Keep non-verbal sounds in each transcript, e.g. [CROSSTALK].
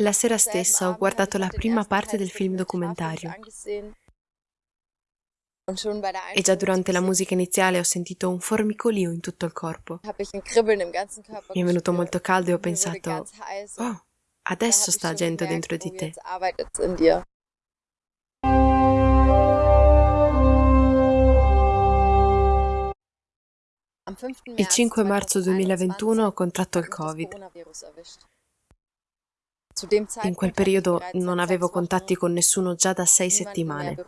La sera stessa ho guardato la prima parte del film documentario e già durante la musica iniziale ho sentito un formicolio in tutto il corpo. Mi è venuto molto caldo e ho pensato, oh, adesso sta agendo dentro di te. Il 5 marzo 2021 ho contratto il Covid. In quel periodo non avevo contatti con nessuno già da sei settimane.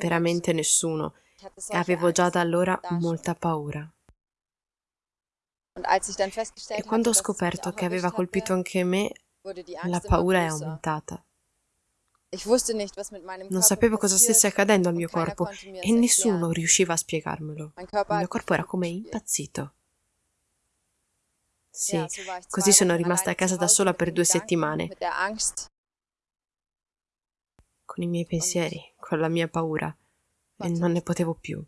Veramente nessuno. E avevo già da allora molta paura. E quando ho scoperto che aveva colpito anche me, la paura è aumentata. Non sapevo cosa stesse accadendo al mio corpo e nessuno riusciva a spiegarmelo. Il mio corpo era come impazzito. Sì, così sono rimasta a casa da sola per due settimane, con i miei pensieri, con la mia paura, e non ne potevo più.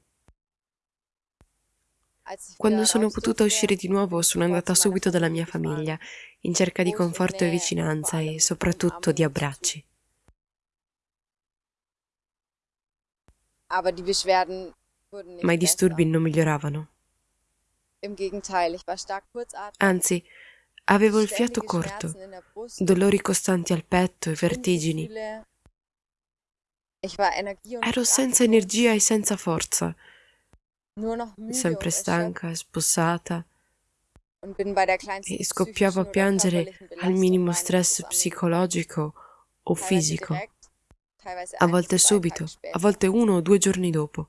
Quando sono potuta uscire di nuovo sono andata subito dalla mia famiglia, in cerca di conforto e vicinanza e soprattutto di abbracci. Ma i disturbi non miglioravano. Anzi, avevo il fiato corto, dolori costanti al petto e vertigini. Ero senza energia e senza forza, sempre stanca e spossata. E scoppiavo a piangere al minimo stress psicologico o fisico. a volte subito, a volte uno o due giorni dopo.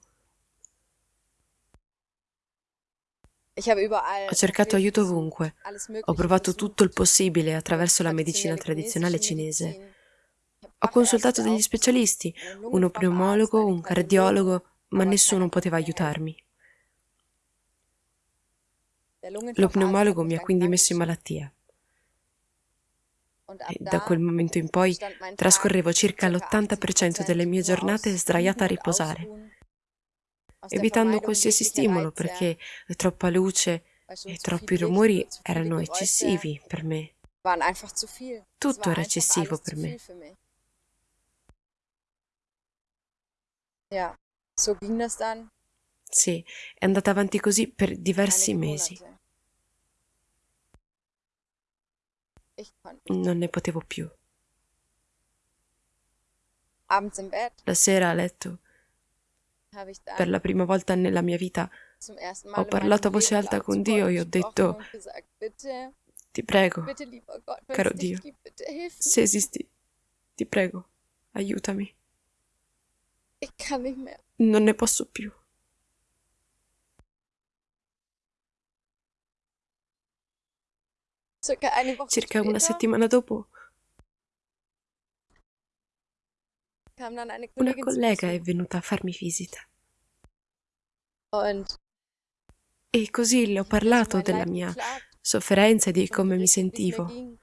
Ho cercato aiuto ovunque, ho provato tutto il possibile attraverso la medicina tradizionale cinese. Ho consultato degli specialisti, uno pneumologo, un cardiologo, ma nessuno poteva aiutarmi. Lo pneumologo mi ha quindi messo in malattia. E da quel momento in poi trascorrevo circa l'80% delle mie giornate sdraiata a riposare, evitando qualsiasi stimolo perché troppa luce e troppi rumori erano eccessivi per me. Tutto era eccessivo per me. Sì, è andata avanti così per diversi mesi. Non ne potevo più. La sera a letto, per la prima volta nella mia vita, ho parlato a voce alta con Dio e ho detto, [LAUGHS] ti prego, caro Dio, se esisti, ti prego, aiutami. Non ne posso più. Circa una settimana dopo, una collega è venuta a farmi visita. E così le ho parlato della mia sofferenza e di come mi sentivo.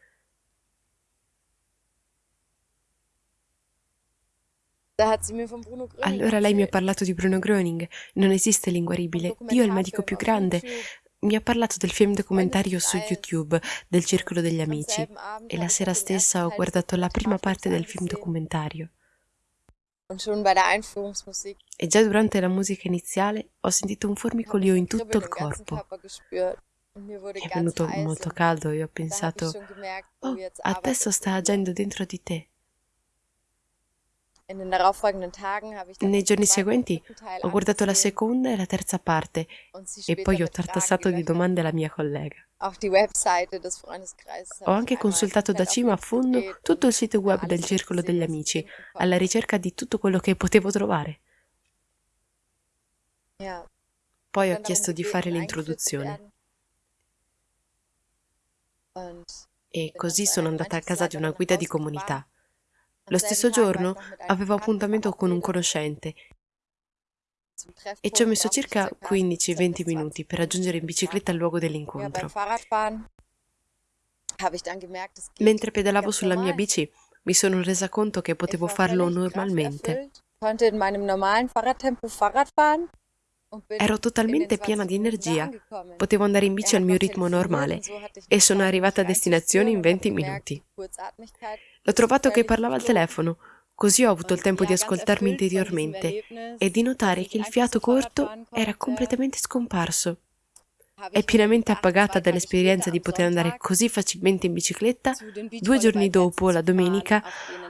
Allora lei mi ha parlato di Bruno Gröning. Non esiste l'inguaribile. Dio è il medico più grande mi ha parlato del film documentario su YouTube del Circolo degli Amici e la sera stessa ho guardato la prima parte del film documentario. E già durante la musica iniziale ho sentito un formicolio in tutto il corpo. È venuto molto caldo e ho pensato, oh, adesso sta agendo dentro di te. Nei giorni seguenti ho guardato la seconda e la terza parte e poi ho tartassato di domande la mia collega. Ho anche consultato da cima a fondo tutto il sito web del Circolo degli Amici, alla ricerca di tutto quello che potevo trovare. Poi ho chiesto di fare l'introduzione. E così sono andata a casa di una guida di comunità. Lo stesso giorno avevo appuntamento con un conoscente e ci ho messo circa 15-20 minuti per raggiungere in bicicletta il luogo dell'incontro. Mentre pedalavo sulla mia bici mi sono resa conto che potevo farlo normalmente. Ero totalmente piena di energia, potevo andare in bici al mio ritmo normale e sono arrivata a destinazione in 20 minuti. L'ho trovato che parlava al telefono, così ho avuto il tempo di ascoltarmi interiormente e di notare che il fiato corto era completamente scomparso. È pienamente appagata dall'esperienza di poter andare così facilmente in bicicletta, due giorni dopo, la domenica,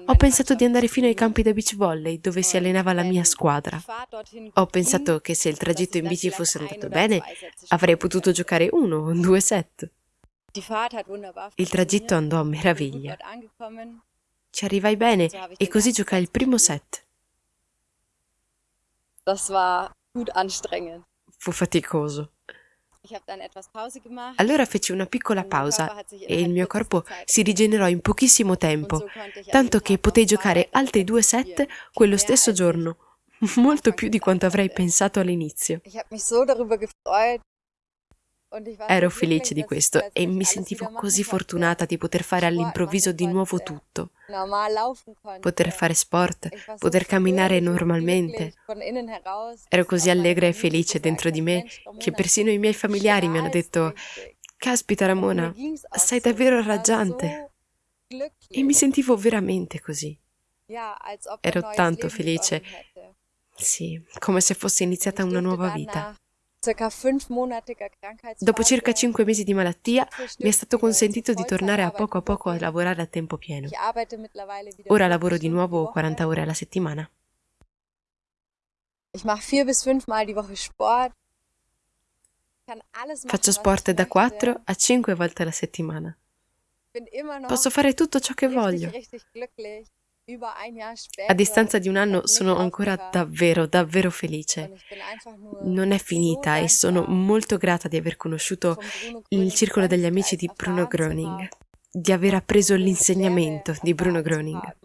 ho pensato di andare fino ai campi da beach volley dove si allenava la mia squadra. Ho pensato che se il tragitto in bici fosse andato bene, avrei potuto giocare uno o due set. Il tragitto andò a meraviglia. Ci arrivai bene e così giocai il primo set. Fu faticoso. Allora feci una piccola pausa e il mio corpo si rigenerò in pochissimo tempo, tanto che potei giocare altri due set quello stesso giorno, [LAUGHS] molto più di quanto avrei pensato all'inizio. Ero felice di questo e mi sentivo così fortunata di poter fare all'improvviso di nuovo tutto. Poter fare sport, poter camminare normalmente. Ero così allegra e felice dentro di me che persino i miei familiari mi hanno detto Caspita Ramona, sei davvero raggiante. E mi sentivo veramente così. Ero tanto felice. Sì, come se fosse iniziata una nuova vita. Dopo circa cinque mesi di malattia mi è stato consentito di tornare a poco a poco a lavorare a tempo pieno. Ora lavoro di nuovo 40 ore alla settimana. Faccio sport da 4 a 5 volte alla settimana. Posso fare tutto ciò che voglio. A distanza di un anno sono ancora davvero, davvero felice. Non è finita e sono molto grata di aver conosciuto il circolo degli amici di Bruno Groening, di aver appreso l'insegnamento di Bruno Groening.